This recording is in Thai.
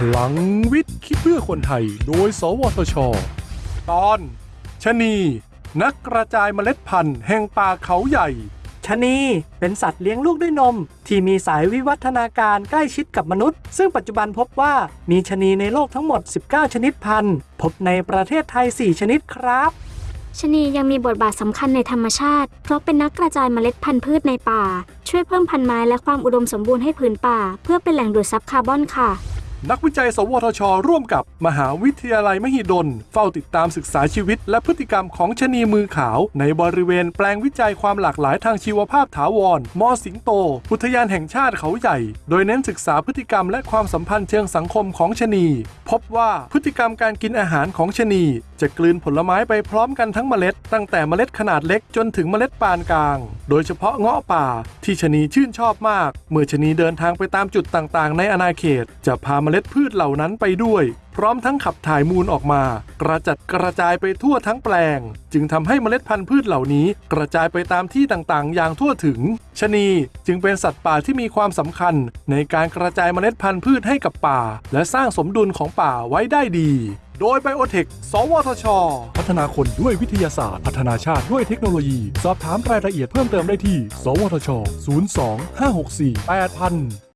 พลังวิทย์คิดเพื่อคนไทย โดย สวทช ตอนชะนีนักกระจายเมล็ดพันธุ์แห่งป่าเขาใหญ่ ชะนีเป็นสัตว์เลี้ยงลูกด้วยนม ที่มีสายวิวัฒนาการใกล้ชิดกับมนุษย์ ซึ่งปัจจุบันพบว่ามีชะนีในโลกทั้งหมด 19 ชนิดพันธุ์ พบในประเทศไทย 4 ชนิดครับ ชะนียังมีบทบาทสำคัญในธรรมชาติ เพราะเป็นนักกระจายเมล็ดพันธุ์พืชในป่า ช่วยเพิ่มพันธุ์ไม้และความอุดมสมบูรณ์ให้ผืนป่า เพื่อเป็นแหล่งดูดซับคาร์บอนค่ะ นักวิจัย สวทช ร่วมกับมหาวิทยาลัยมหิดล เฝ้าติดตามศึกษาชีวิต และพฤติกรรมของชะนีมือขาว ในบริเวณแปลงวิจัยความหลากหลายทางชีวภาพถาวร มอสิงโต อุทยานแห่งชาติเขาใหญ่ โดยเน้นศึกษาพฤติกรรมและความสัมพันธ์เชิงสังคมของชะนี พบว่าพฤติกรรมการกินอาหารของชะนีจะกลืนผลไม้ไปพร้อมกันทั้งเมล็ด ตั้งแต่เมล็ดขนาดเล็กจนถึงเมล็ดปานกลาง โดยเฉพาะเงาะป่าที่ชะนีชื่นชอบมาก เมื่อชะนีเดินทางไปตามจุดต่างๆ ในอาณาเขต จะพาเมล็ดพืชเหล่านั้นไปด้วย พร้อมทั้งขับถ่ายมูลออกมา กระจัดกระจายไปทั่วทั้งแปลง จึงทำให้เมล็ดพันธุ์พืชเหล่านี้ กระจายไปตามที่ต่างๆ อย่างทั่วถึงชะนีจึงเป็นสัตว์ป่าที่มีความสำคัญ ในการกระจายเมล็ดพันธุ์พืชให้กับป่า และสร้างสมดุลของป่าไว้ได้ดี โดยไบโอเทคสวทช พัฒนาคนด้วยวิทยาศาสตร์ พัฒนาชาติด้วยเทคโนโลยี สอบถามรายละเอียดเพิ่มเติมได้ที่ สวทช 02 564 8000